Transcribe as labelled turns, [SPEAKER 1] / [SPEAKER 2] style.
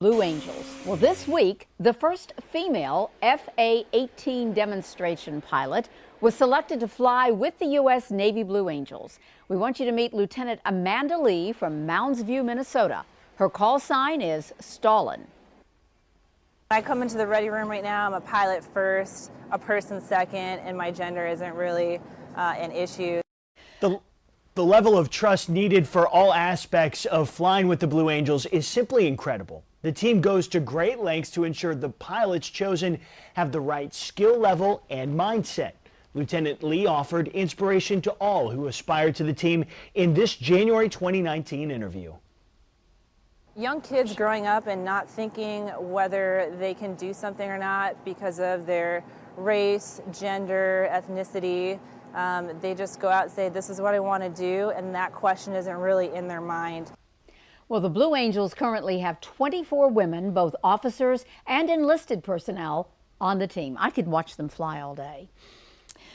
[SPEAKER 1] Blue Angels. Well, this week, the first female FA-18 demonstration pilot was selected to fly with the U.S. Navy Blue Angels. We want you to meet Lieutenant Amanda Lee from Mounds View, Minnesota. Her call sign is Stalin.
[SPEAKER 2] I come into the ready room right now. I'm a pilot first, a person second, and my gender isn't really uh, an issue.
[SPEAKER 3] The the level of trust needed for all aspects of flying with the Blue Angels is simply incredible. The team goes to great lengths to ensure the pilots chosen have the right skill level and mindset. Lieutenant Lee offered inspiration to all who aspire to the team in this January 2019 interview.
[SPEAKER 2] Young kids growing up and not thinking whether they can do something or not because of their race, gender, ethnicity, um, they just go out and say, this is what I want to do, and that question isn't really in their mind.
[SPEAKER 1] Well, the Blue Angels currently have 24 women, both officers and enlisted personnel, on the team. I could watch them fly all day.